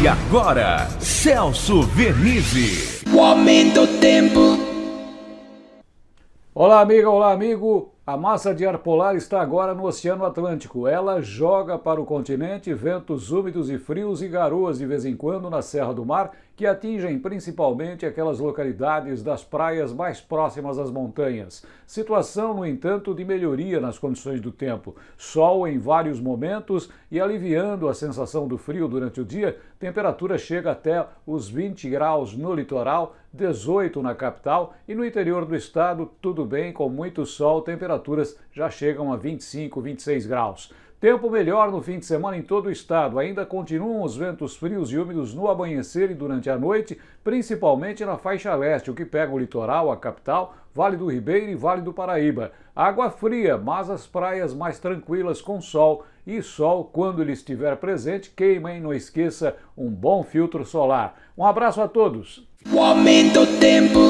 E agora, Celso Vernizzi. O aumento do tempo. Olá, amiga, olá, amigo. A massa de ar polar está agora no Oceano Atlântico. Ela joga para o continente ventos úmidos e frios e garoas de vez em quando na Serra do Mar, que atingem principalmente aquelas localidades das praias mais próximas às montanhas. Situação, no entanto, de melhoria nas condições do tempo. Sol em vários momentos e aliviando a sensação do frio durante o dia, temperatura chega até os 20 graus no litoral, 18 na capital e no interior do estado, tudo bem, com muito sol, temperatura temperaturas já chegam a 25, 26 graus. Tempo melhor no fim de semana em todo o estado. Ainda continuam os ventos frios e úmidos no amanhecer e durante a noite, principalmente na faixa leste, o que pega o litoral, a capital, Vale do Ribeiro e Vale do Paraíba. Água fria, mas as praias mais tranquilas com sol. E sol, quando ele estiver presente, queima, hein? Não esqueça um bom filtro solar. Um abraço a todos. O aumento tempo.